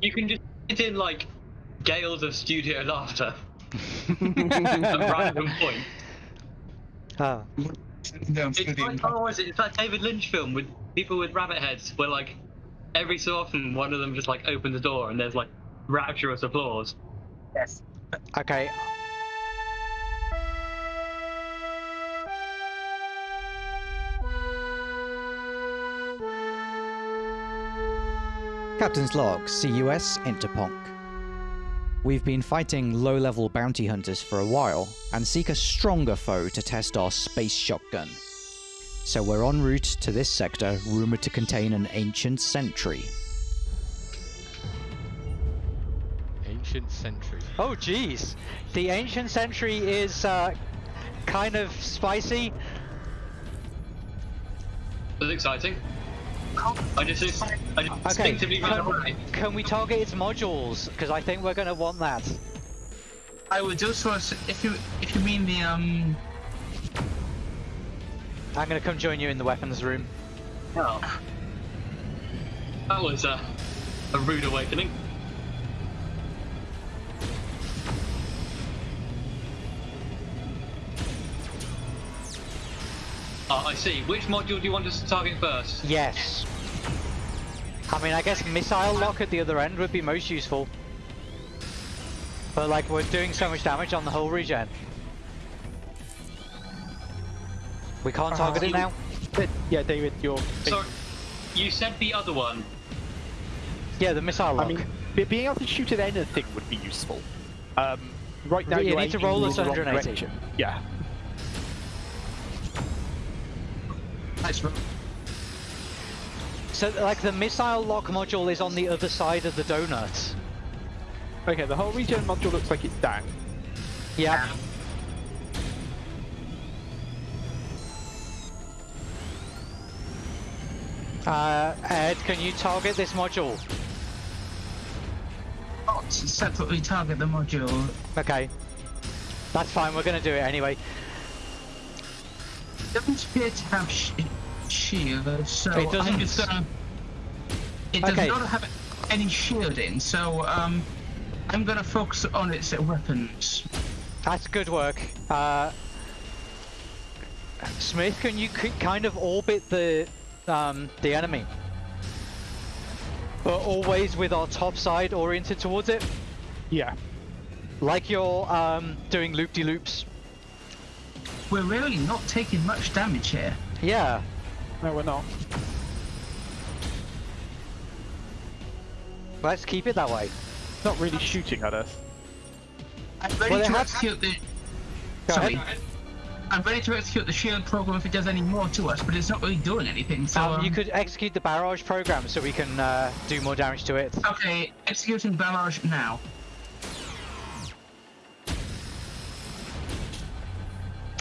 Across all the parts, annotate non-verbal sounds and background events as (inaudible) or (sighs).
You can just sit in like gales of studio laughter at (laughs) random point. Ah, It's like, oh, is it? It's that David Lynch film with people with rabbit heads, where like every so often one of them just like opens the door and there's like rapturous applause. Yes. okay. Captain's log, CUS Interponk. We've been fighting low level bounty hunters for a while and seek a stronger foe to test our space shotgun. So we're en route to this sector rumored to contain an ancient sentry. Ancient Sentry. Oh, jeez. The ancient sentry is uh, kind of spicy. It's exciting. I just, I just Okay. instinctively ran away. Can, can we target its modules? Because I think we're going to want that. I would just as- if you if you mean the um I'm going to come join you in the weapons room. Oh. That was a, a rude awakening. See. Which module do you want us to target first? Yes. I mean, I guess missile lock at the other end would be most useful. But like, we're doing so much damage on the whole regen. We can't target it now? Yeah, David, you're. Sorry, you said the other one. Yeah, the missile I lock. mean, being able to shoot at anything would be useful. Um, right now, You need to roll in us 180. direction. Yeah. Nice roll. So, like, the missile lock module is on the other side of the donut. Okay, the whole regen module looks like it's down. Yeah. Uh, Ed, can you target this module? not separately target the module. Okay. That's fine, we're gonna do it anyway. It doesn't appear to have sh- shield, so It doesn't. I'm just gonna. It does Okay. not have any shielding, so um, I'm gonna focus on its weapons. That's good work. Uh, Smith, can you kind of orbit the um, the enemy? But always with our top side oriented towards it, Yeah. like you're um, doing loop-de-loops. We're really not taking much damage here. Yeah. No, we're not. Let's keep it that way. Not really shooting at us. I'm ready Well, to execute the. Go Sorry. ahead. I'm ready to execute the shield program if it does any more to us, but it's not really doing anything. So Um, um, you could execute the barrage program so we can uh, do more damage to it. Okay, executing barrage now.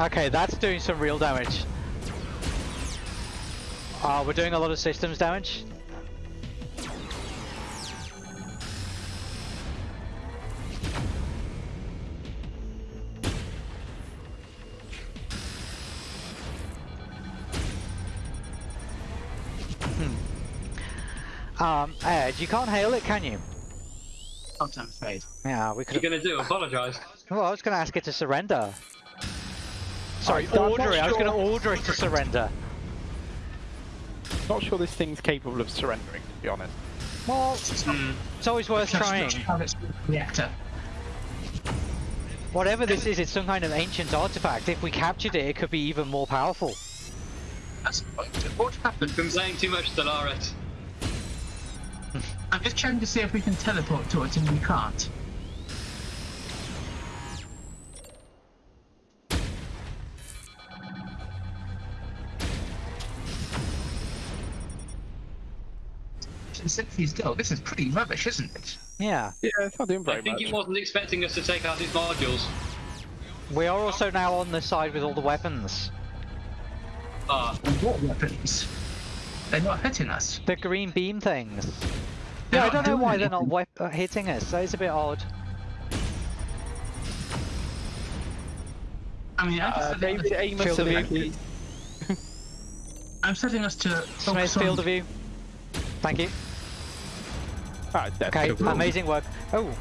Okay, that's doing some real damage. Uh, we're doing a lot of systems damage. Hmm. Um, Ed, you can't hail it, can you? Not I'm afraid. Yeah, we What could are gonna do? Apologise. Well, I was going to ask it to surrender. Sorry, I'm order it. I was going to order it to surrender. Not sure this thing's capable of surrendering, to be honest. Well, Hmm. it's always worth Just trying. target reactor. Whatever this is, it's some kind of ancient artifact. If we captured it, it could be even more powerful. That's what happened. Been saying too much, Stellaris. (laughs) I'm just trying to see if we can teleport to it, and we can't. Since he's go, this is pretty rubbish, isn't it? Yeah. Yeah, it's not doing very I think much. he wasn't expecting us to take out these modules. We are also now on the side with all the weapons. Ah, And what weapons? They're not hitting us. The green beam things. They're Yeah, I don't know doing why they're not wep- uh, hitting us. That is a bit odd. I mean, I'm, Uh, setting us, aim Field us of view. I'm setting us to Smith, focus on. field of view. Thank you. (laughs) Ah. Okay, amazing work. Oh,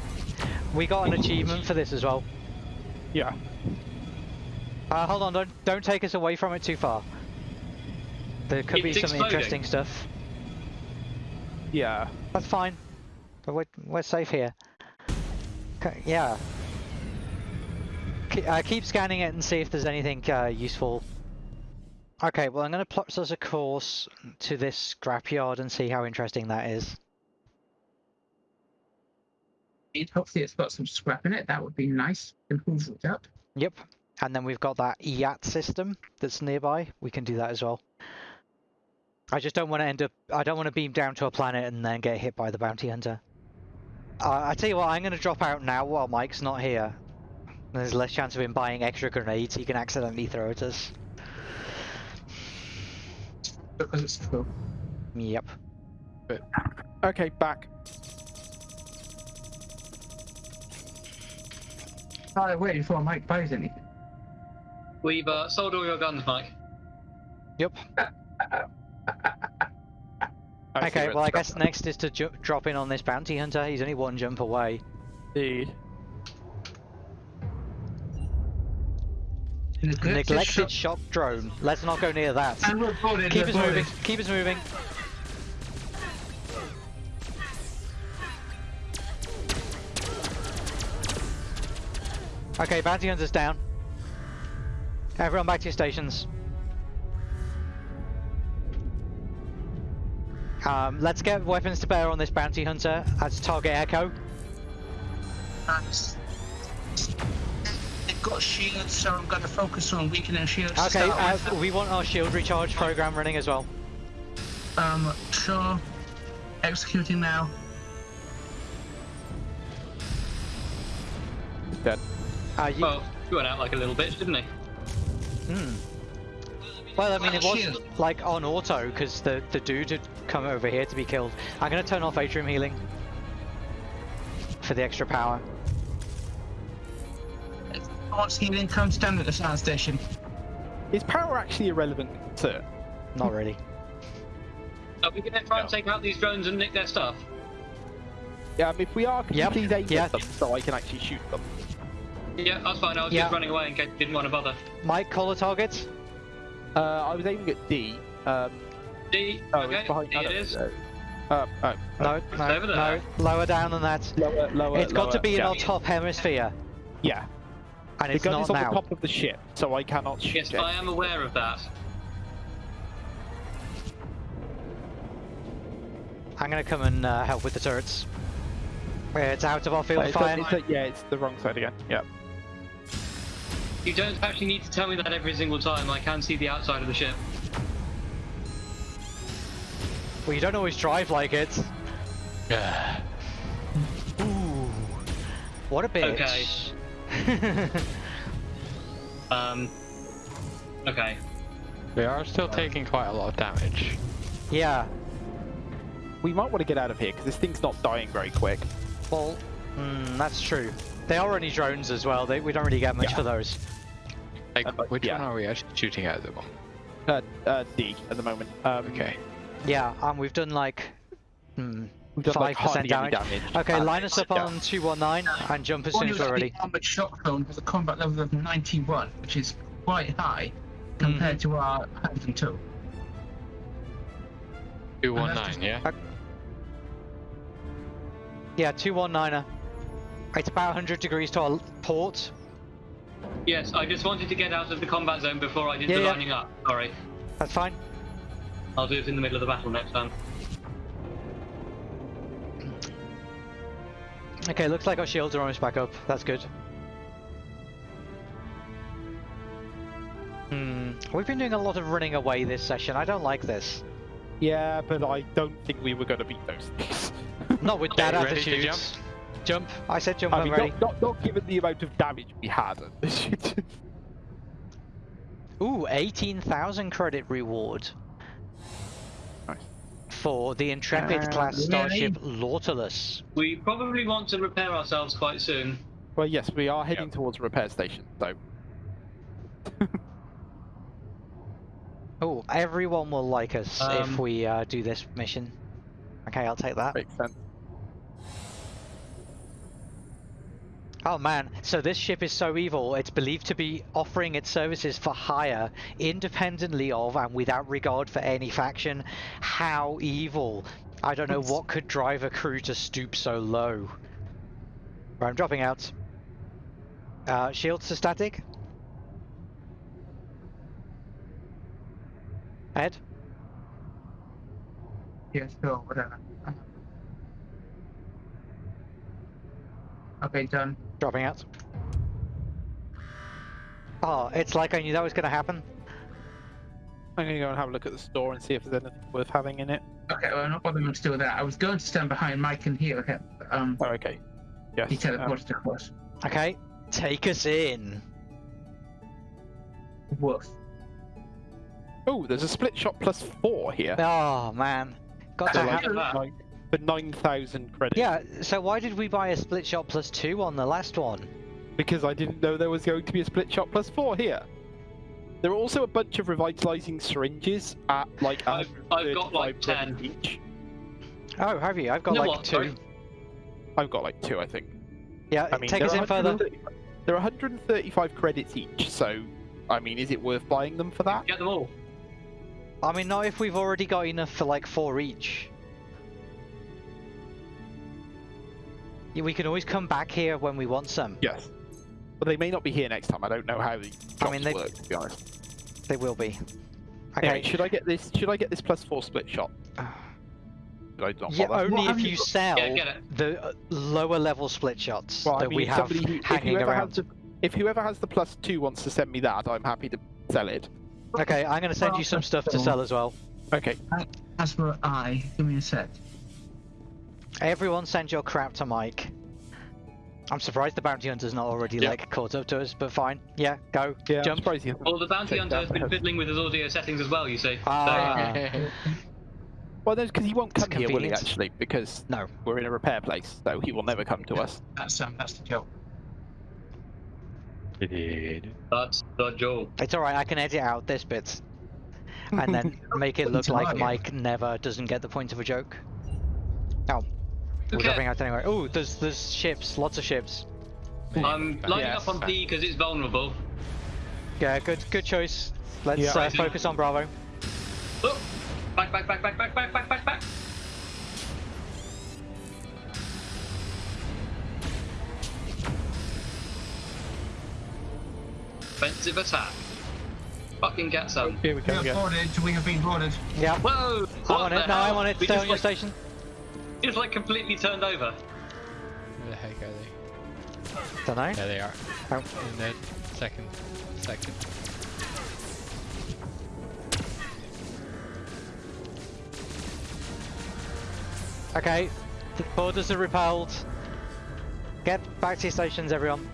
we got an achievement for this as well. Yeah. Uh, hold on, don't don't take us away from it too far. There could be some exploding. interesting stuff. Yeah. That's fine. But we're, we're safe here. Okay, yeah. Ke- uh, keep scanning it and see if there's anything uh, useful. Okay, well I'm going to plot us a course to this scrapyard and see how interesting that is. Hopefully, it's got some scrap in it. That would be nice. Improve it up. Yep. And then we've got that YAT system that's nearby. We can do that as well. I just don't want to end up. I don't want to beam down to a planet and then get hit by the bounty hunter. Uh, I tell you what, I'm going to drop out now while Mike's not here. There's less chance of him buying extra grenades he can accidentally throw at us. Because it's true. Yep. Okay, back. Oh, waiting for Mike buys anything. We've uh, sold all your guns, Mike. Yep. (laughs) Okay, well I guess next is to ju- drop in on this bounty hunter. He's only one jump away. Indeed. Neglected shock drone. Let's not go near that. And we're. Keep us moving. Keep us moving. Okay, bounty hunters down. Everyone back to your stations. Um, let's get weapons to bear on this bounty hunter as target echo. Nice. They've got shields, so I'm going to focus on weakening shields. Okay, uh, we want our shield recharge program running as well. Um, sure. Executing now. Dead. Uh, you, Well, he went out like a little bitch, didn't he? Hmm. Well, I mean, it was shield. like on auto because the the dude had come over here to be killed. I'm gonna turn off atrium healing for the extra power. Once healing comes down at the sound station. Is power actually irrelevant to Not really. Are we gonna try and take out these drones and nick their stuff? Yeah, um, if we are, can Yep, you please aim yeah. them so I can actually shoot them? Yeah, that's fine. I was Yeah. just running away in case you didn't want to bother. Mike, call the targets. Uh, I was aiming at D. Um, D. oh, okay, it's behind. D I it don't is. know. Uh, oh, No, no, over no. Lower down than that. lower, lower. it's got to be in yeah. our top hemisphere, Yeah, and the it's gun not is on now. the top of the ship, so I cannot shoot Yes, it. I am aware of that. I'm gonna come and uh, help with the turrets. It's out of our field of fire. it's a- yeah, it's the wrong side again. Yeah. You don't actually need to tell me that every single time. I can see the outside of the ship. Well, you don't always drive like it. Yeah. (sighs) Ooh, what a bitch. Okay. (laughs) Um. Okay. We are still taking quite a lot of damage. yeah. We might want to get out of here because this thing's not dying very quick. Well, mm, that's true. They are only drones as well. They, we don't really get much Yeah. for those. Like, uh, which yeah. one are we actually shooting at the moment? Uh, uh, D at the moment. Um, Okay. Yeah, and we've done like mm, We've done like 5% damage. damage. Okay, and line us up yeah. on 219 and jump as All soon you as we're got ready. the armored shock drone has a combat level of 91, which is quite high compared to our 102. 219, yeah? Yeah, 219er. It's about 100 degrees to our port. Yes, I just wanted to get out of the combat zone before I did Yeah, the yeah. lining up. Sorry. That's fine. I'll do it in the middle of the battle next time. Okay, looks like our shields are almost back up. That's good. Hmm. We've been doing a lot of running away this session. I don't like this. Yeah, but I don't think we were going to beat those things. Not with (laughs) that Okay, attitude. Jump? Jump. I said jump. I mean, ready. not, not, not given the amount of damage we had. (laughs) Ooh, 18,000 credit reward. Nice. For the Intrepid Uh, class really? starship Nautilus. We probably want to repair ourselves quite soon. well, yes, we are heading towards a repair station, so (laughs) Oh, everyone will like us if Um, we uh, do this mission. Okay, I'll take that. makes sense. Oh man, so this ship is so evil, it's believed to be offering its services for hire independently of and without regard for any faction. How evil. I don't know what could drive a crew to stoop so low. Right, I'm dropping out. Uh, shields to static. Ed? Yeah, sure, whatever. Uh-huh. Okay, done. Dropping out. Oh, it's like I knew that was going to happen. I'm gonna go and have a look at the store and see if there's anything worth having in it. Okay, well, I'm not bothering to do that. I was going to stand behind Mike and heal him. Um, Oh, okay. Yes. he um, teleported across. Okay, take us in. Woof. oh, there's a split shot plus four here. Oh man, got to So, have. (laughs) that. nine- for 9,000 credits. Yeah, so why did we buy a split shot plus two on the last one? Because I didn't know there was going to be a split shot plus four here. There are also a bunch of revitalizing syringes at like I've- I've got, like, 10. each. Oh, have you? I've got You like what, two. sorry? I've got like two, I think. Yeah, I mean, take us in further. There are 135 credits each, so I mean, is it worth buying them for that? Get them all. I mean, not if we've already got enough for like four each. Yeah, we can always come back here when we want some. Yes. But they may not be here next time. I don't know how the jobs mean, they- work, to be honest. They will be. Anyway, Okay. should I get this? Should I get this plus four split shot? (sighs) Should I not yeah, only What if you you got? sell Yeah, the uh, lower level split shots Well, I that mean, we have somebody who, if hanging whoever around. has the, if whoever has the plus two wants to send me that, I'm happy to sell it. Okay, I'm gonna send you some stuff to sell as well. Okay. As for I, give me a sec. Everyone send your crap to Mike. I'm surprised the bounty hunter's not already Yeah. like caught up to us, but fine. Yeah, go. Yeah. Jump. surprised he hasn't Well, the bounty hunter has been fiddling with his audio settings as well. You see. Ah. (laughs) Well, no, because he won't come here, will he? Actually, because No. we're in a repair place, so he will never come to us. That's um, that's the joke. That's the joke. It's alright, I can edit out this bit. And then (laughs) make it look like. Mike never doesn't get the point of a joke. Oh. We're Okay. dropping out anyway. Oh, there's there's ships, lots of ships. I'm lining Yes. up on D because it's vulnerable. Yeah, good good choice. Let's Yeah. uh, focus on Bravo. Oh, back, back, back, back, back, back, back, back, back. Offensive attack. Fucking get some. Here we We go have boarded. We have been boarded. Yeah. Whoa! I'm on the it. No. I'm on it. Stay on your like, station. Just like completely turned over. Where the heck are they? Don't know. There they are. Oh. In the second second. Okay. The borders are repelled. Get back to your stations, everyone.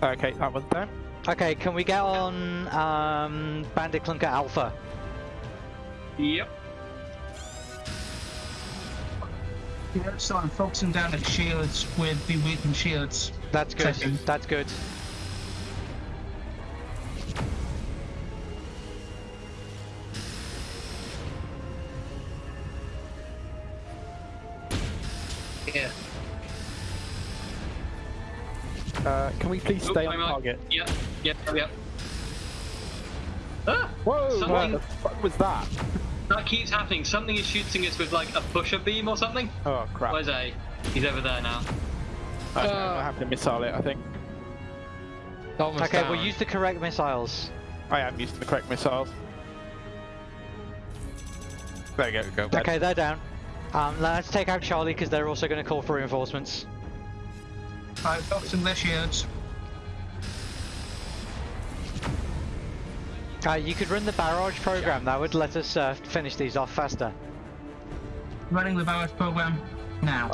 Okay, that one's down. Okay, can we get on um, Bandit Clunker Alpha? Yep. Yeah, so I'm focusing down at shields with the weakened shields. That's good. Second. That's good. Yeah. Uh, can we please Oh, stay on target? Yep. Yep. Yep. Ah! Whoa! Something- What the fuck was that? That keeps happening. Something is shooting us with like a pusher beam or something. Oh crap! Where's A? He's over there now. Okay, Uh, I have to missile it. I think Almost Okay, down. we'll use the correct missiles. I am using the correct missiles. There you go. Go. Okay, they're down. Um, let's take out Charlie because they're also going to call for reinforcements. I'm focusing their shields. Uh, you could run the barrage program. That would let us uh, finish these off faster. Running the barrage program now.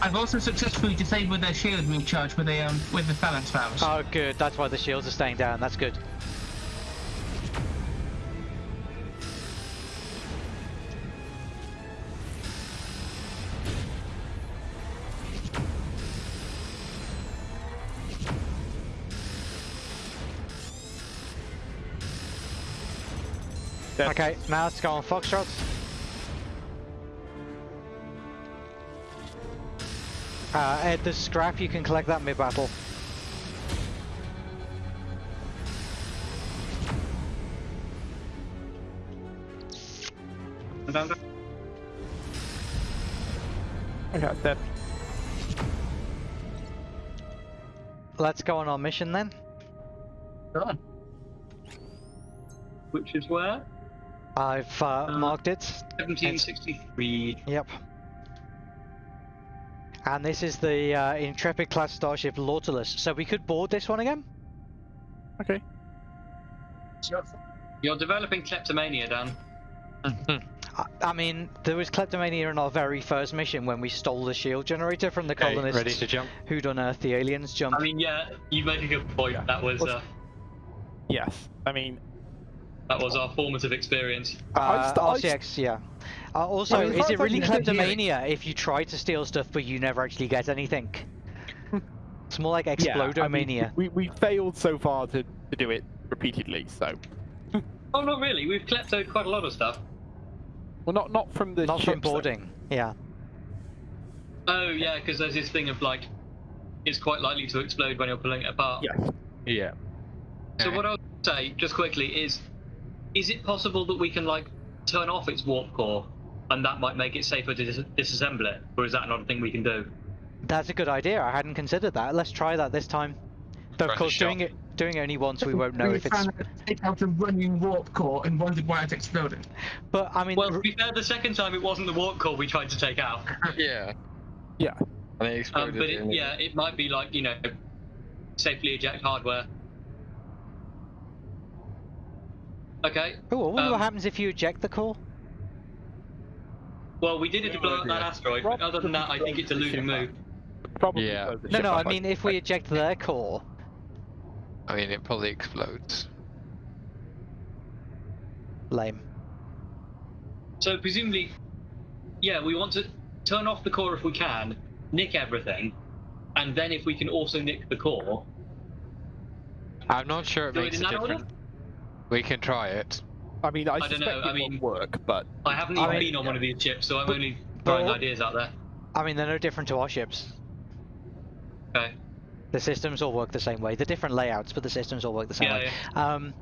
I've also successfully disabled their shield recharge with a um with the phalanx valves. Oh, good. That's why the shields are staying down. That's good. Dead. Okay, now let's go on Foxtrot. Uh, at the scrap, you can collect that mid-battle. Okay, dead. Let's go on our mission then. Done. Which is where? I've uh, Uh, marked it. 1763. Yep. And this is the uh, Intrepid class starship Nautilus. So we could board this one again. Okay. You're developing kleptomania, Dan. (laughs) I, I mean, there was kleptomania in our very first mission when we stole the shield generator from the Okay, colonists ready to jump? who'd unearthed the aliens jump. I mean, yeah, you make a good point. Yeah. That was uh, Yes. I mean, that was our formative experience. I Uh, st- I RCX, yeah. Uh, also, I mean, is it really thought you said kleptomania if you try to steal stuff but you never actually get anything? (laughs) it's more like yeah, I mean, we, we failed so far to, to do it repeatedly, so. Oh, not really. We've kleptoed quite a lot of stuff. Well, not not from the Not from ships, though. boarding. Yeah. Oh, yeah, because there's this thing of like, it's quite likely to explode when you're pulling it apart. Yes. Yeah. So what I'll say, just quickly, is, is it possible that we can like turn off its warp core, and that might make it safer to dis- disassemble it, or is that not a thing we can do? That's a good idea. I hadn't considered that. Let's try that this time. Though, of course, doing it doing it only once, we won't know if it's. found to take out a running warp core and wondered why it exploded. But I mean, Well, to be fair, the second time it wasn't the warp core we tried to take out. (laughs) Yeah. Yeah. And they Um, but it, yeah, it might be like you know, safely eject hardware. Okay. oh, I wonder what um, happens if you eject the core. Well, we did it to blow up that idea. asteroid, but other than that, I think it's a losing move. Probably. Yeah. No, no. I mean, if we eject their core, I mean, it probably explodes. lame. So presumably, yeah, we want to turn off the core if we can, nick everything, and then if we can also nick the core, I'm not sure it Do makes in a that order? Difference. We can try it. I mean, I, I don't know, it I mean- work, but I haven't I even mean- been on one of these ships, so I'm But- only throwing all- ideas out there. I mean, they're no different to our ships. Okay. The systems all work the same way. They're different layouts, but the systems all work the same Yeah, way. Um,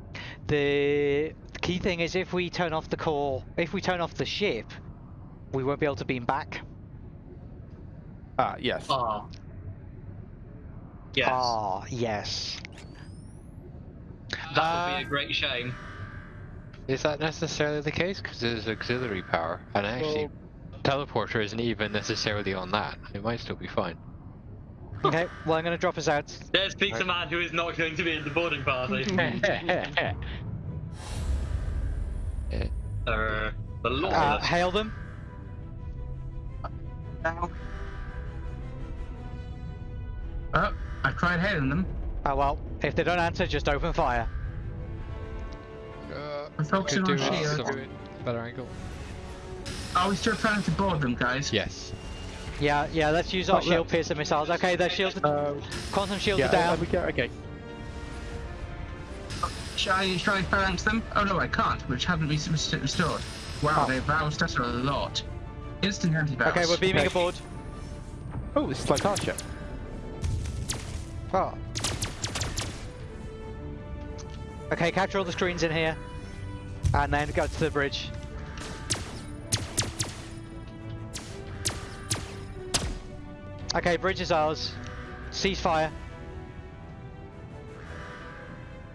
the key thing is if we turn off the core, if we turn off the ship, we won't be able to beam back. ah, yes. Ah. Yes. Ah, yes. That would Uh, be a great shame. Is that necessarily the case? Because there's auxiliary power, and actually, teleporter isn't even necessarily on that. It might still be fine. (laughs) Okay, well, I'm going to drop us out. There speaks a man who is not going to be in the boarding party. (laughs) (laughs) uh, the Lord. Uh, hail them. Now. Oh, I tried hailing them. Oh, well, if they don't answer, just open fire. Uh, I'm focusing on shield. better angle. Are we still trying to board them, guys? Yes. Yeah, yeah, let's use our Oh, shield look. piercer missiles. Okay, their shields, Uh, quantum shields yeah, are there down. we go. Okay. Shall I, shall I phalanx them? Oh no, I can't, which haven't been restored. Wow, Oh. they bounced us a lot. Instant anti-bounce. Okay, we're beaming Okay. aboard. Oh, this is like Archer. ship. Oh. Okay, capture all the screens in here. And then go to the bridge. Okay, bridge is ours. Ceasefire.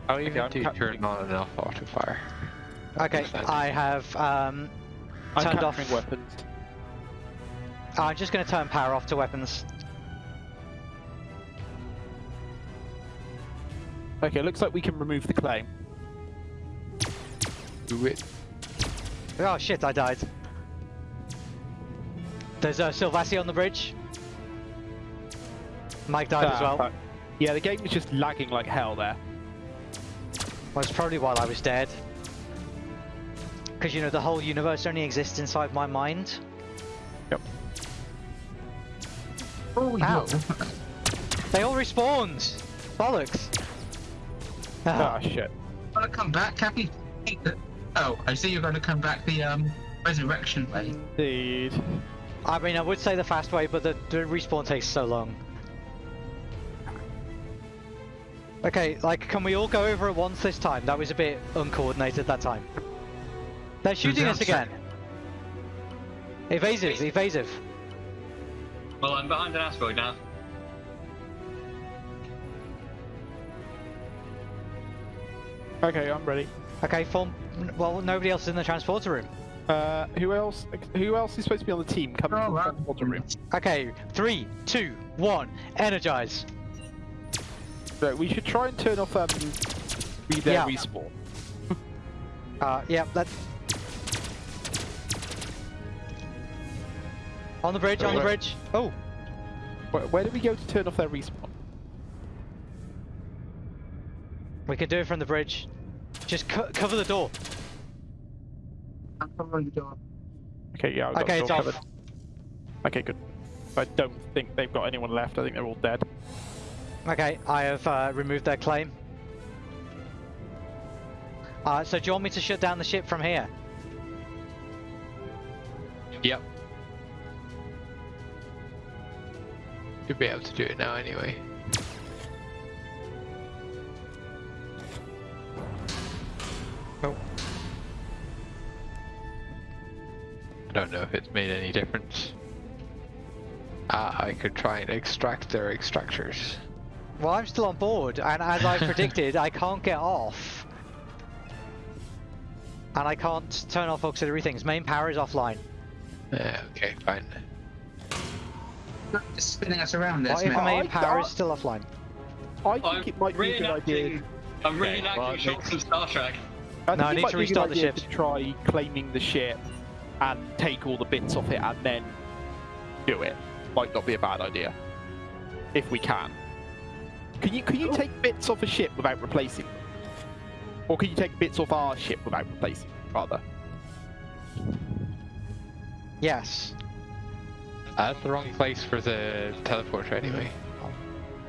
Oh, I okay, need I'm, to cap- turn on enough auto fire. Okay, I have um, I'm turned off. capturing weapons. I'm just going to turn power off to weapons. Okay, looks like we can remove the claim. Do it. Oh shit, I died. There's uh, Silvassi on the bridge. Mike died as Ah, well. fuck. Yeah, the game is just lagging like hell there. Well, it's probably while I was dead. Because, you know, the whole universe only exists inside my mind. Yep. Oh, Ow. no. They all respawned! Bollocks! Ah, Ah, shit. Wanna come back, Cappy? Oh, I see you're going to come back the um resurrection way. Indeed. I mean, I would say the fast way, but the, the respawn takes so long. Okay, like, can we all go over at once this time? That was a bit uncoordinated that time. They're shooting us again. Evasive, evasive. Well, I'm behind an asteroid now. Okay, I'm ready. Okay, form. Well, nobody else is in the transporter room. Uh, who else? Who else is supposed to be on the team coming Oh, from the transporter room? Okay, three, two, one, energize. So we should try and turn off um, re- their Yeah. respawn. (laughs) Uh, yeah, that. On the bridge, on the Wait. bridge. Oh, Where, where do we go to turn off their respawn? We can do it from the bridge. Just co cover the door. I'm covering the door. Okay, yeah, I've got Okay, the it's door off. covered. Okay, good. I don't think they've got anyone left. I think they're all dead. Okay, I have uh, removed their claim. Uh, so do you want me to shut down the ship from here? Yep. You'll be able to do it now anyway. Don't know if it's made any difference. Uh, I could try and extract their extractors. Well, I'm still on board, and as I predicted, I can't get off. And I can't turn off auxiliary things. Main power is offline. Yeah, okay, fine. Just spinning us around this, What if man. main I- power is still offline? I think I'm it might be a good idea. I'm Okay, reenacting well, it shots makes- from Star Trek. I No, I need to be a good restart the ship. To try claiming the ship and take all the bits off it and then do it. Might not be a bad idea. If we can. Can you can you take bits off a ship without replacing them? Or can you take bits off our ship without replacing them, rather? Yes. That's the wrong place for the teleporter anyway.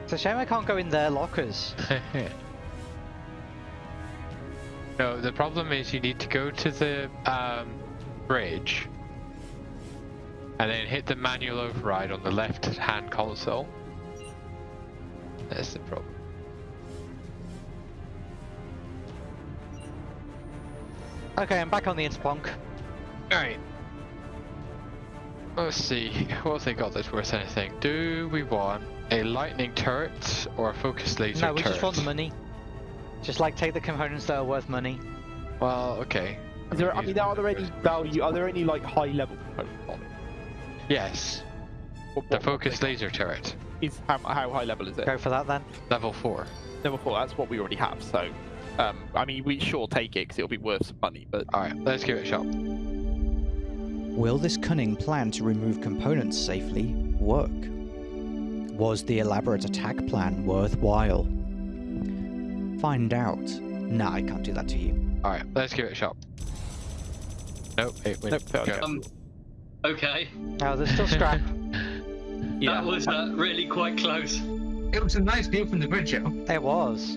It's a shame I can't go in their lockers. (laughs) no, the problem is you need to go to the um, bridge and then hit the manual override on the left hand console. That's the problem. Okay, I'm back on the Interponk. Alright. Let's see, (laughs) what have they got that's worth anything? Do we want a lightning turret or a focus laser No, we turret? just want the money. Just like take the components that are worth money. Well, okay. Is there, I mean, are there any focus. value? Are there any like high level components? Yes, What- the what- focus laser turret. is how, how high level is it? Go for that then. Level 4. Level four. That's what we already have. So, um, I mean, we sure take it because it'll be worth some money. But Alright, let's give it a shot. Will this cunning plan to remove components safely work? Was the elaborate attack plan worthwhile? Find out. Nah, I can't do that to you. Alright, let's give it a shot. Nope, it went. Nope, failed. go. Um, okay. Oh, there's still scrap. (laughs) yeah, That was uh, really quite close. It was a nice view from the bridge, yo. it was.